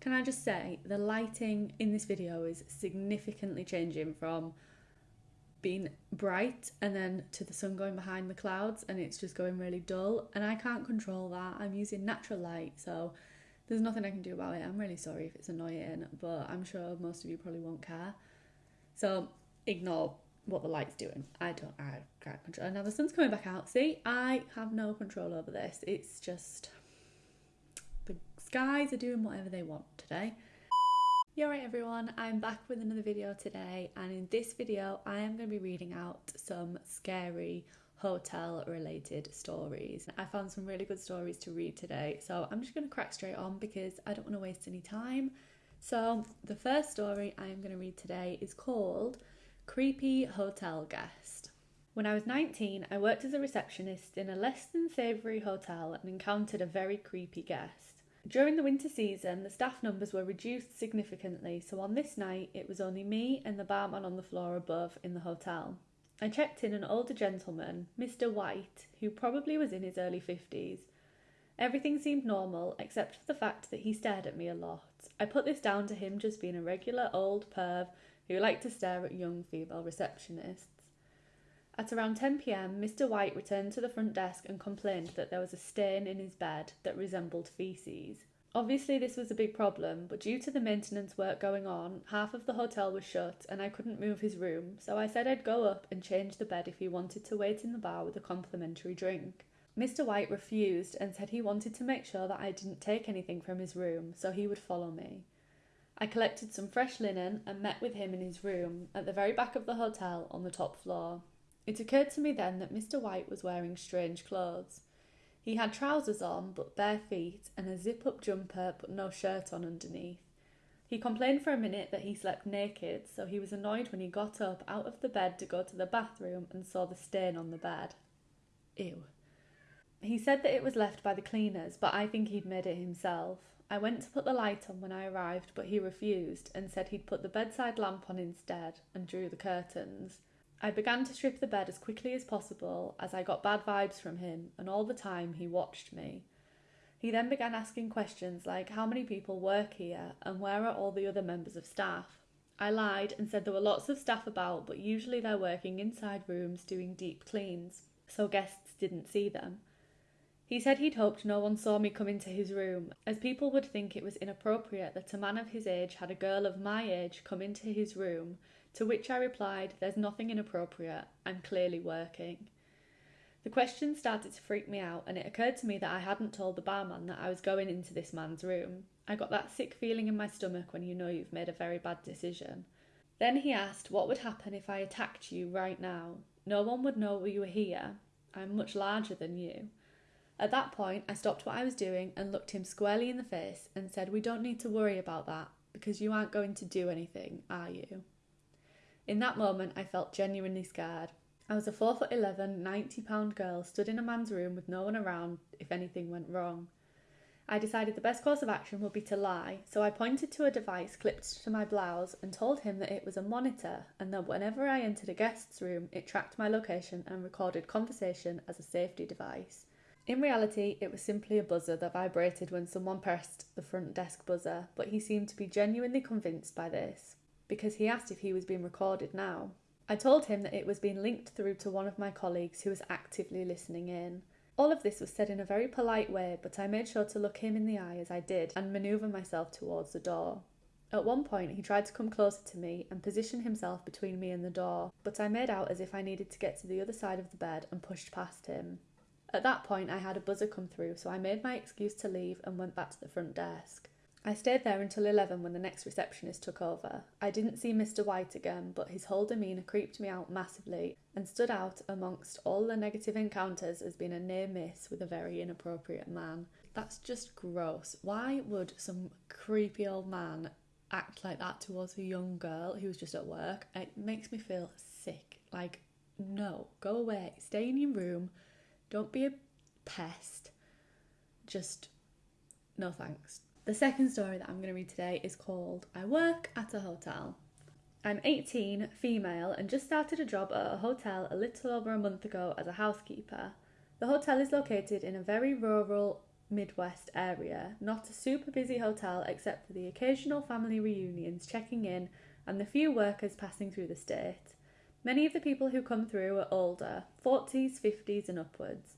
Can I just say the lighting in this video is significantly changing from being bright and then to the sun going behind the clouds and it's just going really dull and I can't control that. I'm using natural light so there's nothing I can do about it. I'm really sorry if it's annoying, but I'm sure most of you probably won't care. So ignore what the light's doing. I don't I can't control now the sun's coming back out. See, I have no control over this. It's just skies are doing whatever they want today. Yeah, right everyone, I'm back with another video today and in this video I am going to be reading out some scary hotel related stories. I found some really good stories to read today so I'm just going to crack straight on because I don't want to waste any time. So the first story I am going to read today is called Creepy Hotel Guest. When I was 19, I worked as a receptionist in a less than savoury hotel and encountered a very creepy guest. During the winter season, the staff numbers were reduced significantly, so on this night it was only me and the barman on the floor above in the hotel. I checked in an older gentleman, Mr. White, who probably was in his early 50s. Everything seemed normal except for the fact that he stared at me a lot. I put this down to him just being a regular old perv who liked to stare at young female receptionists. At around 10 pm, Mr. White returned to the front desk and complained that there was a stain in his bed that resembled feces. Obviously, this was a big problem, but due to the maintenance work going on, half of the hotel was shut and I couldn't move his room, so I said I'd go up and change the bed if he wanted to wait in the bar with a complimentary drink. Mr. White refused and said he wanted to make sure that I didn't take anything from his room, so he would follow me. I collected some fresh linen and met with him in his room at the very back of the hotel on the top floor. It occurred to me then that Mr. White was wearing strange clothes. He had trousers on, but bare feet, and a zip up jumper, but no shirt on underneath. He complained for a minute that he slept naked, so he was annoyed when he got up out of the bed to go to the bathroom and saw the stain on the bed. Ew. He said that it was left by the cleaners, but I think he'd made it himself. I went to put the light on when I arrived, but he refused and said he'd put the bedside lamp on instead and drew the curtains. I began to strip the bed as quickly as possible as I got bad vibes from him, and all the time he watched me. He then began asking questions like how many people work here and where are all the other members of staff. I lied and said there were lots of staff about, but usually they're working inside rooms doing deep cleans, so guests didn't see them. He said he'd hoped no one saw me come into his room, as people would think it was inappropriate that a man of his age had a girl of my age come into his room to which I replied, There's nothing inappropriate, I'm clearly working. The question started to freak me out, and it occurred to me that I hadn't told the barman that I was going into this man's room. I got that sick feeling in my stomach when you know you've made a very bad decision. Then he asked what would happen if I attacked you right now. No one would know you were here. I'm much larger than you. At that point, I stopped what I was doing and looked him squarely in the face and said, We don't need to worry about that because you aren't going to do anything, are you? In that moment, I felt genuinely scared. I was a 4 foot 11, 90 pound girl stood in a man's room with no one around if anything went wrong. I decided the best course of action would be to lie, so I pointed to a device clipped to my blouse and told him that it was a monitor and that whenever I entered a guest's room, it tracked my location and recorded conversation as a safety device. In reality, it was simply a buzzer that vibrated when someone pressed the front desk buzzer, but he seemed to be genuinely convinced by this because he asked if he was being recorded now. I told him that it was being linked through to one of my colleagues who was actively listening in. All of this was said in a very polite way, but I made sure to look him in the eye as I did and manoeuvre myself towards the door. At one point, he tried to come closer to me and position himself between me and the door, but I made out as if I needed to get to the other side of the bed and pushed past him. At that point, I had a buzzer come through, so I made my excuse to leave and went back to the front desk. I stayed there until 11 when the next receptionist took over. I didn't see Mr. White again, but his whole demeanour creeped me out massively and stood out amongst all the negative encounters as being a near miss with a very inappropriate man. That's just gross. Why would some creepy old man act like that towards a young girl who was just at work? It makes me feel sick. Like, no, go away. Stay in your room. Don't be a pest. Just, no thanks. The second story that I'm going to read today is called I Work at a Hotel. I'm 18, female, and just started a job at a hotel a little over a month ago as a housekeeper. The hotel is located in a very rural Midwest area, not a super busy hotel except for the occasional family reunions checking in and the few workers passing through the state. Many of the people who come through are older, 40s, 50s, and upwards.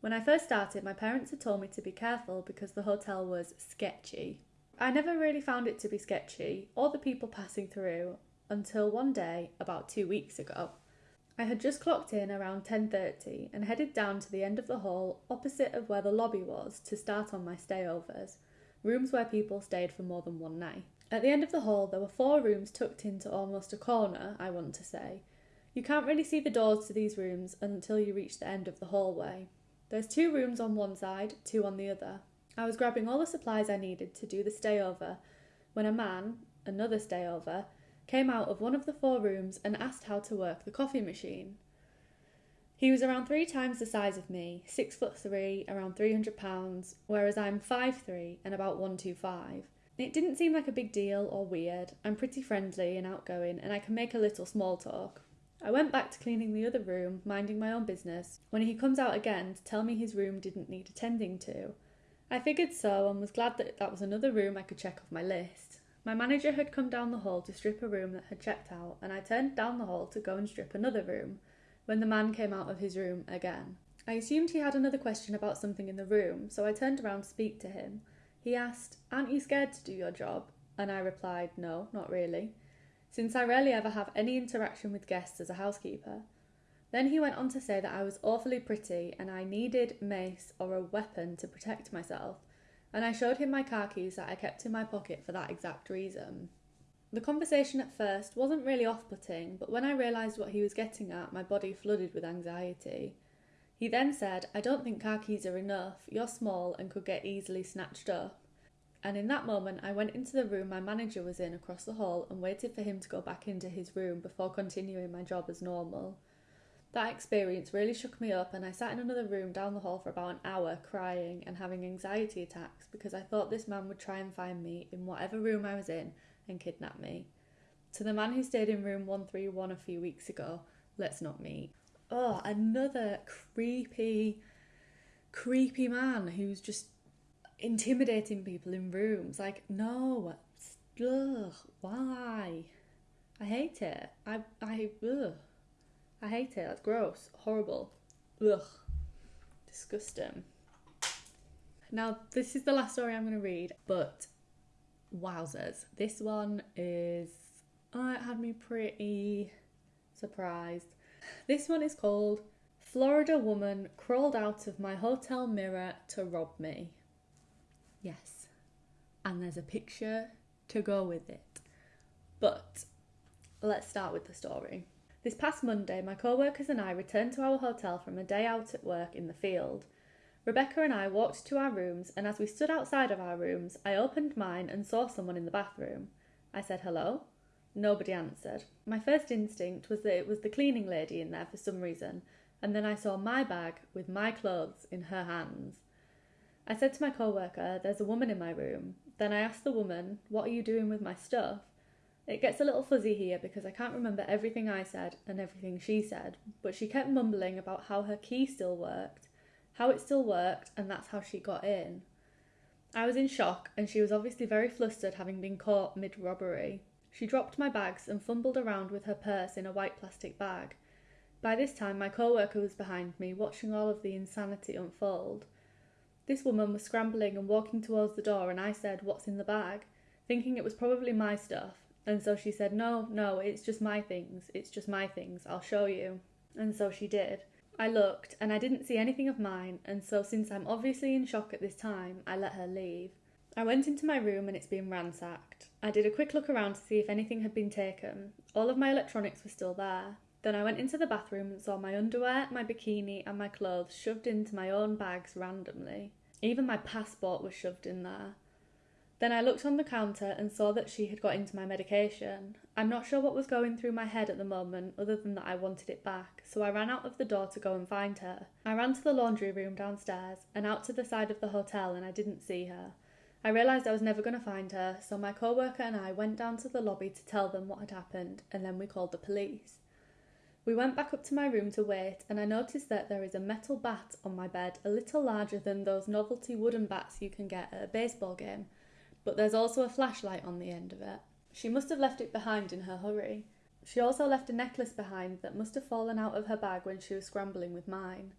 When I first started, my parents had told me to be careful because the hotel was sketchy. I never really found it to be sketchy, or the people passing through, until one day, about two weeks ago. I had just clocked in around 10:30 and headed down to the end of the hall opposite of where the lobby was to start on my stayovers, rooms where people stayed for more than one night. At the end of the hall there were four rooms tucked into almost a corner, I want to say. You can't really see the doors to these rooms until you reach the end of the hallway. There's two rooms on one side, two on the other. I was grabbing all the supplies I needed to do the stayover when a man, another stayover, came out of one of the four rooms and asked how to work the coffee machine. He was around three times the size of me, six foot three, around 300 pounds, whereas I'm five three and about 125. It didn't seem like a big deal or weird. I'm pretty friendly and outgoing, and I can make a little small talk. I went back to cleaning the other room, minding my own business, when he comes out again to tell me his room didn't need attending to. I figured so and was glad that that was another room I could check off my list. My manager had come down the hall to strip a room that had checked out, and I turned down the hall to go and strip another room when the man came out of his room again. I assumed he had another question about something in the room, so I turned around to speak to him. He asked, Aren't you scared to do your job? And I replied, No, not really, since I rarely ever have any interaction with guests as a housekeeper. Then he went on to say that I was awfully pretty and I needed mace or a weapon to protect myself, and I showed him my car keys that I kept in my pocket for that exact reason. The conversation at first wasn't really off putting, but when I realised what he was getting at, my body flooded with anxiety. He then said, I don't think car keys are enough, you're small and could get easily snatched up. And in that moment, I went into the room my manager was in across the hall and waited for him to go back into his room before continuing my job as normal. That experience really shook me up, and I sat in another room down the hall for about an hour crying and having anxiety attacks because I thought this man would try and find me in whatever room I was in and kidnap me. To the man who stayed in room 131 a few weeks ago, let's not meet. Oh, another creepy, creepy man who's just intimidating people in rooms. Like, no, ugh, why? I hate it. I, I, ugh. I hate it. That's gross. Horrible. Ugh. Disgusting. Now, this is the last story I'm going to read, but wowzers. This one is. Oh, it had me pretty surprised. This one is called Florida Woman Crawled Out of My Hotel Mirror to Rob Me. Yes. And there's a picture to go with it. But let's start with the story. This past Monday, my co workers and I returned to our hotel from a day out at work in the field. Rebecca and I walked to our rooms, and as we stood outside of our rooms, I opened mine and saw someone in the bathroom. I said hello. Nobody answered. My first instinct was that it was the cleaning lady in there for some reason, and then I saw my bag with my clothes in her hands. I said to my co worker, There's a woman in my room. Then I asked the woman, What are you doing with my stuff? It gets a little fuzzy here because I can't remember everything I said and everything she said, but she kept mumbling about how her key still worked, how it still worked, and that's how she got in. I was in shock, and she was obviously very flustered having been caught mid robbery. She dropped my bags and fumbled around with her purse in a white plastic bag. By this time, my co worker was behind me, watching all of the insanity unfold. This woman was scrambling and walking towards the door, and I said, What's in the bag? thinking it was probably my stuff. And so she said, No, no, it's just my things. It's just my things. I'll show you. And so she did. I looked and I didn't see anything of mine, and so since I'm obviously in shock at this time, I let her leave. I went into my room and it's been ransacked. I did a quick look around to see if anything had been taken. All of my electronics were still there. Then I went into the bathroom and saw my underwear, my bikini, and my clothes shoved into my own bags randomly. Even my passport was shoved in there. Then I looked on the counter and saw that she had got into my medication. I'm not sure what was going through my head at the moment, other than that I wanted it back, so I ran out of the door to go and find her. I ran to the laundry room downstairs and out to the side of the hotel, and I didn't see her. I realised I was never going to find her, so my co worker and I went down to the lobby to tell them what had happened, and then we called the police. We went back up to my room to wait, and I noticed that there is a metal bat on my bed, a little larger than those novelty wooden bats you can get at a baseball game, but there's also a flashlight on the end of it. She must have left it behind in her hurry. She also left a necklace behind that must have fallen out of her bag when she was scrambling with mine.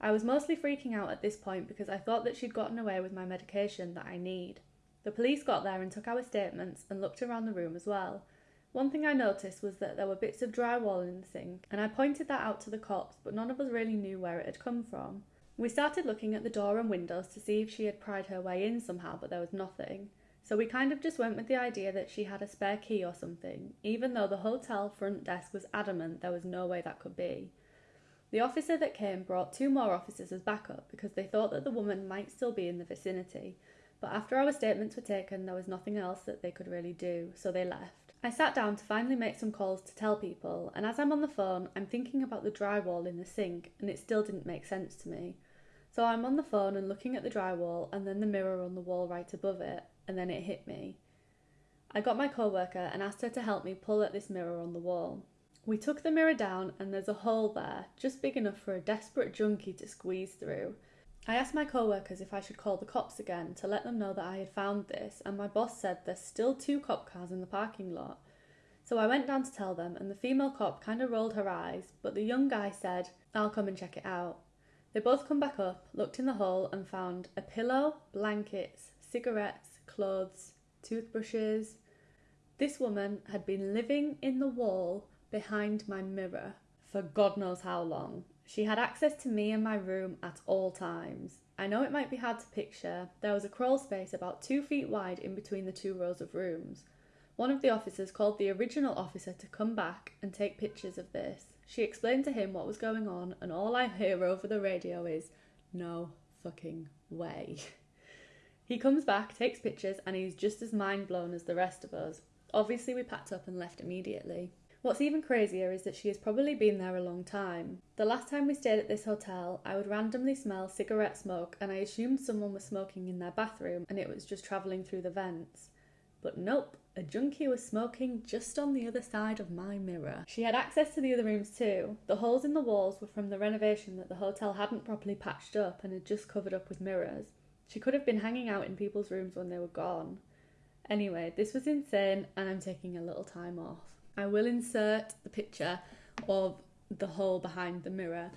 I was mostly freaking out at this point because I thought that she'd gotten away with my medication that I need. The police got there and took our statements and looked around the room as well. One thing I noticed was that there were bits of drywall in the sink, and I pointed that out to the cops, but none of us really knew where it had come from. We started looking at the door and windows to see if she had pried her way in somehow, but there was nothing. So we kind of just went with the idea that she had a spare key or something, even though the hotel front desk was adamant there was no way that could be. The officer that came brought two more officers as backup because they thought that the woman might still be in the vicinity, but after our statements were taken, there was nothing else that they could really do, so they left. I sat down to finally make some calls to tell people, and as I'm on the phone, I'm thinking about the drywall in the sink, and it still didn't make sense to me. So I'm on the phone and looking at the drywall and then the mirror on the wall right above it, and then it hit me. I got my co worker and asked her to help me pull at this mirror on the wall. We took the mirror down, and there's a hole there, just big enough for a desperate junkie to squeeze through. I asked my co workers if I should call the cops again to let them know that I had found this, and my boss said there's still two cop cars in the parking lot. So I went down to tell them, and the female cop kind of rolled her eyes, but the young guy said, I'll come and check it out. They both come back up, looked in the hole, and found a pillow, blankets, cigarettes, clothes, toothbrushes. This woman had been living in the wall behind my mirror for God knows how long. She had access to me and my room at all times. I know it might be hard to picture. There was a crawl space about two feet wide in between the two rows of rooms. One of the officers called the original officer to come back and take pictures of this. She explained to him what was going on, and all I hear over the radio is, no fucking way. he comes back, takes pictures, and he's just as mind blown as the rest of us. Obviously, we packed up and left immediately. What's even crazier is that she has probably been there a long time. The last time we stayed at this hotel, I would randomly smell cigarette smoke and I assumed someone was smoking in their bathroom and it was just travelling through the vents. But nope, a junkie was smoking just on the other side of my mirror. She had access to the other rooms too. The holes in the walls were from the renovation that the hotel hadn't properly patched up and had just covered up with mirrors. She could have been hanging out in people's rooms when they were gone. Anyway, this was insane and I'm taking a little time off. I will insert the picture of the hole behind the mirror.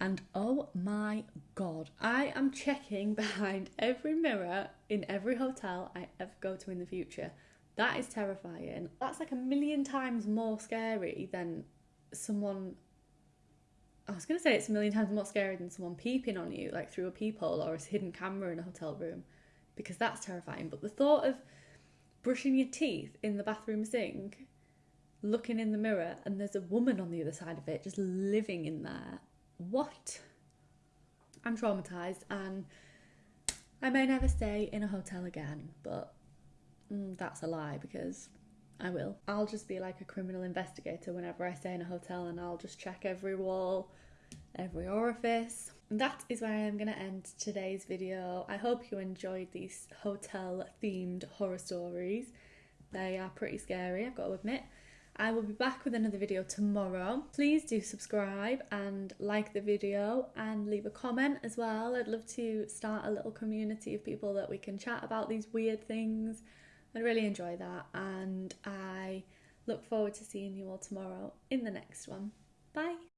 And oh my god, I am checking behind every mirror in every hotel I ever go to in the future. That is terrifying. That's like a million times more scary than someone. I was going to say it's a million times more scary than someone peeping on you, like through a peephole or a hidden camera in a hotel room, because that's terrifying. But the thought of brushing your teeth in the bathroom sink looking in the mirror and there's a woman on the other side of it just living in there. What? I'm traumatized and I may never stay in a hotel again, but mm, that's a lie because I will. I'll just be like a criminal investigator whenever I stay in a hotel and I'll just check every wall, every orifice. That is where I am going to end today's video. I hope you enjoyed these hotel themed horror stories. They are pretty scary, I've got to admit. I will be back with another video tomorrow. Please do subscribe and like the video and leave a comment as well. I'd love to start a little community of people that we can chat about these weird things. I'd really enjoy that and I look forward to seeing you all tomorrow in the next one. Bye!